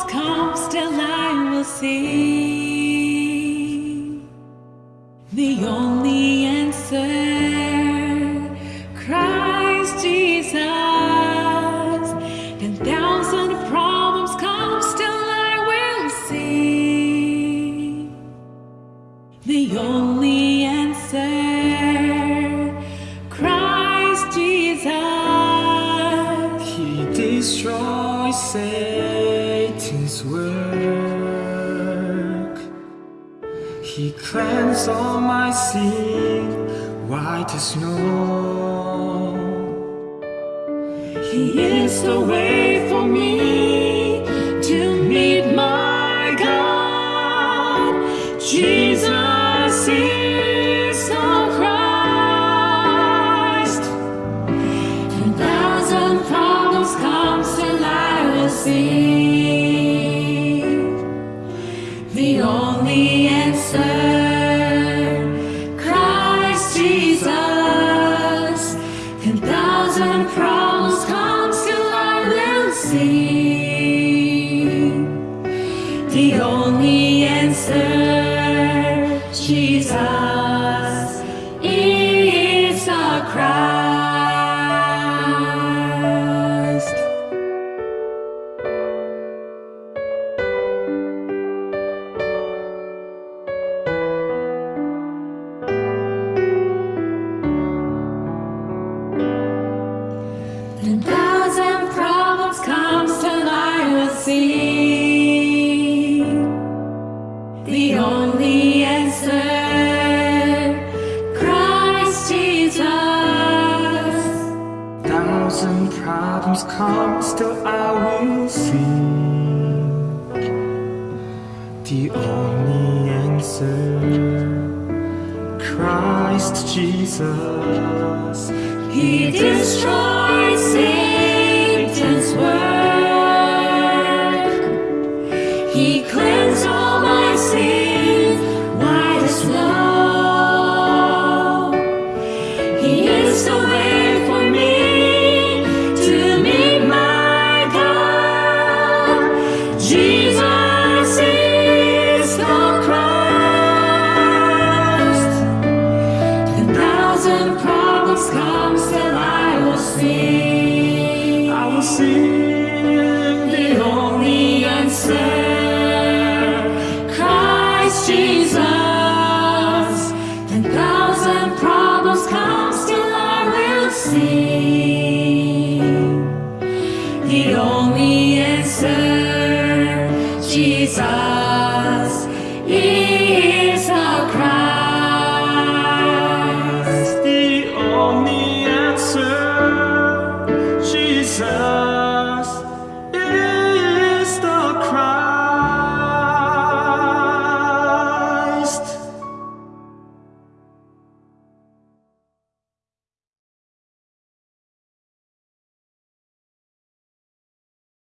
problems come, still I will see the only answer. Christ Jesus. Ten thousand problems come, still I will see the only answer. Christ Jesus. He destroys Satan's work. He cleanses all my sin white as snow. He is the way for me to meet my God. Jesus is the Christ. Ten thousand problems come, still I will see is problems come, still I will sing. The only answer, Christ Jesus. He destroys I will sing the only answer, Christ Jesus. Ten thousand problems come, still I will sing the only answer, Jesus.